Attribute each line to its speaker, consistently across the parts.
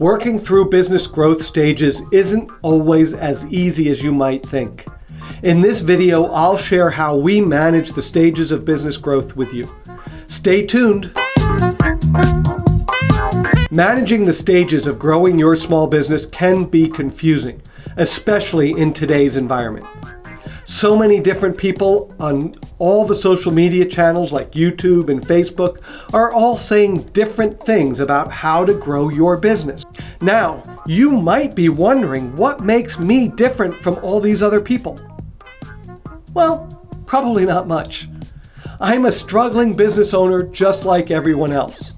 Speaker 1: Working through business growth stages isn't always as easy as you might think. In this video, I'll share how we manage the stages of business growth with you. Stay tuned. Managing the stages of growing your small business can be confusing, especially in today's environment. So many different people on all the social media channels like YouTube and Facebook are all saying different things about how to grow your business. Now, you might be wondering what makes me different from all these other people. Well, probably not much. I'm a struggling business owner just like everyone else.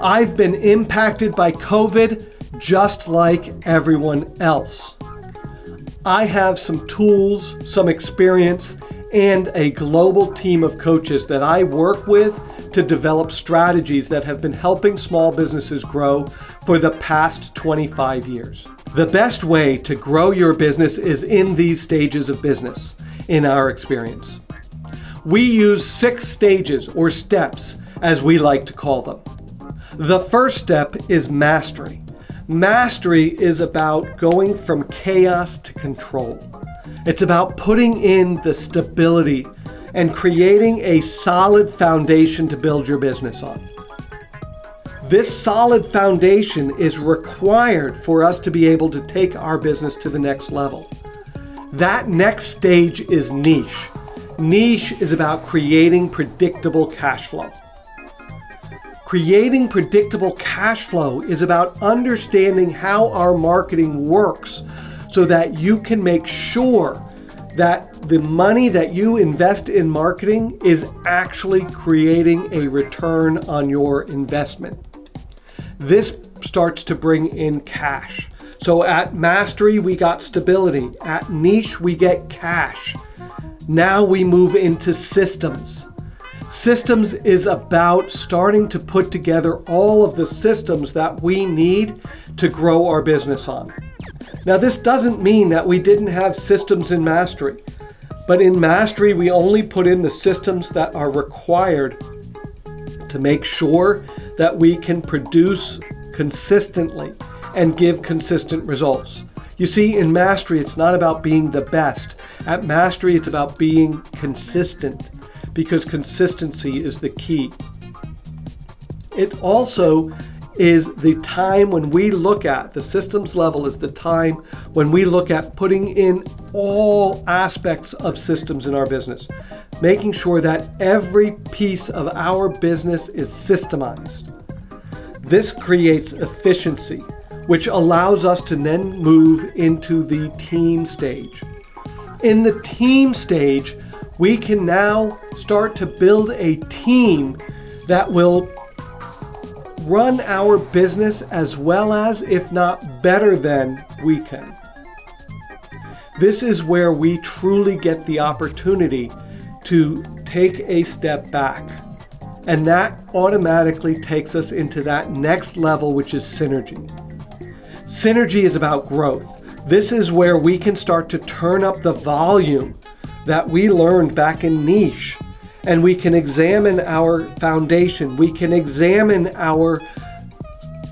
Speaker 1: I've been impacted by COVID just like everyone else. I have some tools, some experience, and a global team of coaches that I work with to develop strategies that have been helping small businesses grow for the past 25 years. The best way to grow your business is in these stages of business, in our experience. We use six stages or steps, as we like to call them. The first step is mastery. Mastery is about going from chaos to control. It's about putting in the stability and creating a solid foundation to build your business on. This solid foundation is required for us to be able to take our business to the next level. That next stage is niche. Niche is about creating predictable cash flow. Creating predictable cash flow is about understanding how our marketing works so that you can make sure that the money that you invest in marketing is actually creating a return on your investment. This starts to bring in cash. So at Mastery, we got stability. At Niche, we get cash. Now we move into systems. Systems is about starting to put together all of the systems that we need to grow our business on. Now this doesn't mean that we didn't have systems in Mastery, but in Mastery we only put in the systems that are required to make sure that we can produce consistently and give consistent results. You see, in Mastery, it's not about being the best. At Mastery, it's about being consistent because consistency is the key. It also is the time when we look at, the systems level is the time when we look at putting in all aspects of systems in our business, making sure that every piece of our business is systemized. This creates efficiency, which allows us to then move into the team stage. In the team stage, we can now start to build a team that will run our business as well as, if not better than, we can. This is where we truly get the opportunity to take a step back. And that automatically takes us into that next level, which is synergy. Synergy is about growth. This is where we can start to turn up the volume that we learned back in niche and we can examine our foundation. We can examine our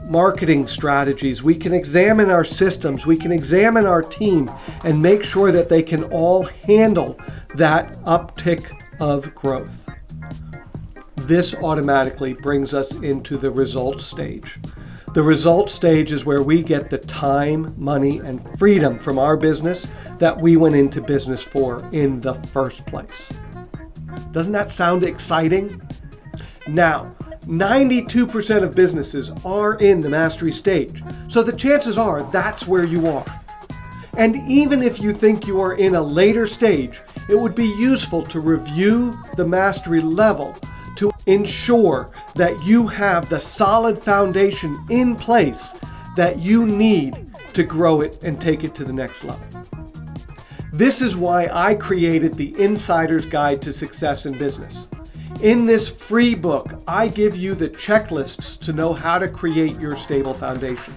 Speaker 1: marketing strategies. We can examine our systems. We can examine our team and make sure that they can all handle that uptick of growth. This automatically brings us into the results stage. The result stage is where we get the time, money, and freedom from our business that we went into business for in the first place. Doesn't that sound exciting? Now, 92% of businesses are in the mastery stage, so the chances are that's where you are. And even if you think you are in a later stage, it would be useful to review the mastery level to ensure that you have the solid foundation in place that you need to grow it and take it to the next level. This is why I created the Insider's Guide to Success in Business. In this free book, I give you the checklists to know how to create your stable foundation,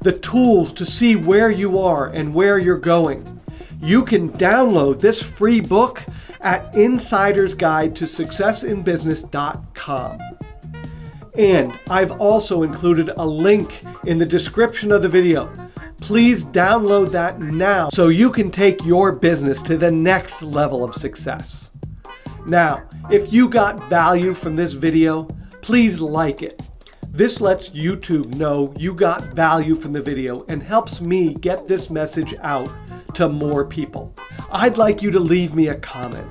Speaker 1: the tools to see where you are and where you're going. You can download this free book at insidersguide to successinbusiness.com. And I've also included a link in the description of the video. Please download that now so you can take your business to the next level of success. Now, if you got value from this video, please like it. This lets YouTube know you got value from the video and helps me get this message out to more people. I'd like you to leave me a comment.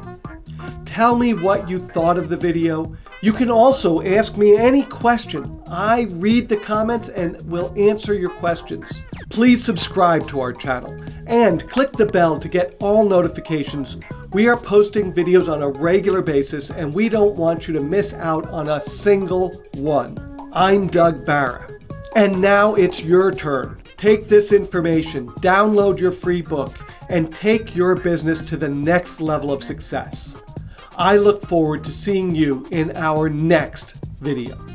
Speaker 1: Tell me what you thought of the video. You can also ask me any question. I read the comments and will answer your questions. Please subscribe to our channel and click the bell to get all notifications. We are posting videos on a regular basis and we don't want you to miss out on a single one. I'm Doug Barra. And now it's your turn. Take this information, download your free book, and take your business to the next level of success. I look forward to seeing you in our next video.